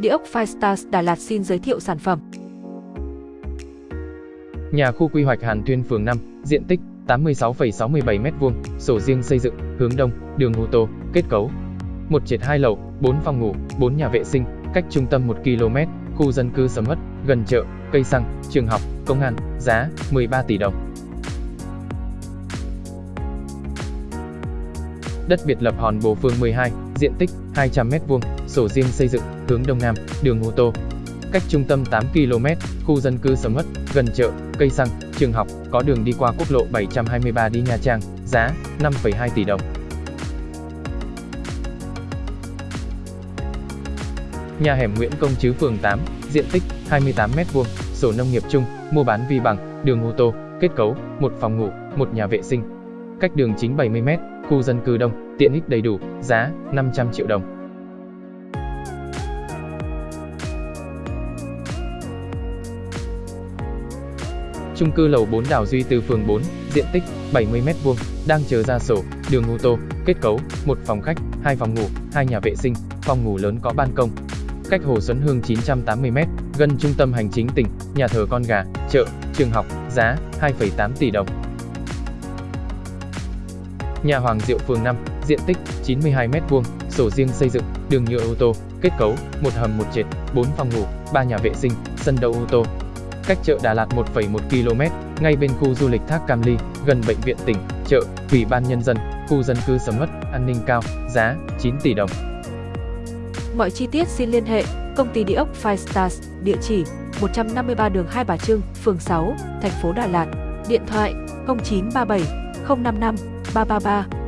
Địa ốc Firestars Đà Lạt xin giới thiệu sản phẩm. Nhà khu quy hoạch Hàn Tuyên phường 5, diện tích 86,67 m2, sổ riêng xây dựng, hướng đông, đường ô tô, kết cấu. Một trệt hai lầu, 4 phòng ngủ, 4 nhà vệ sinh, cách trung tâm 1 km, khu dân cư sầm uất, gần chợ, cây xăng, trường học, công an, giá 13 tỷ đồng. Đất biệt lập Hòn Bồ phường 12, diện tích 200 m2, sổ riêng xây dựng, hướng đông nam, đường ô tô. Cách trung tâm 8 km, khu dân cư sầm uất, gần chợ, cây xăng, trường học, có đường đi qua quốc lộ 723 đi Nha Trang, giá 5,2 tỷ đồng. Nhà hẻm Nguyễn Công Trứ phường 8, diện tích 28 m2, sổ nông nghiệp chung, mua bán vi bằng, đường ô tô, kết cấu, một phòng ngủ, một nhà vệ sinh. Cách đường chính 70 m, khu dân cư đông, tiện ích đầy đủ, giá 500 triệu đồng. Chung cư lầu 4 Đào Duy từ phường 4, diện tích 70 m2, đang chờ ra sổ, đường ô tô, kết cấu, một phòng khách, hai phòng ngủ, hai nhà vệ sinh, phòng ngủ lớn có ban công. Cách Hồ Xuân Hương 980 m, gần trung tâm hành chính tỉnh, nhà thờ con gà, chợ, trường học, giá 2,8 tỷ đồng. Nhà Hoàng Diệu phường 5, diện tích 92 m2, sổ riêng xây dựng, đường nhựa ô tô, kết cấu, một hầm một trệt, 4 phòng ngủ, 3 nhà vệ sinh, sân đậu ô tô. Cách chợ Đà Lạt 1,1 km, ngay bên khu du lịch Thác Cam Ly, gần bệnh viện tỉnh, chợ, ủy ban nhân dân, khu dân cư sầm uất, an ninh cao, giá 9 tỷ đồng. Mọi chi tiết xin liên hệ công ty địa ốc Five Stars, địa chỉ 153 đường Hai Bà Trưng, phường 6, thành phố Đà Lạt, điện thoại 0937 055八八八。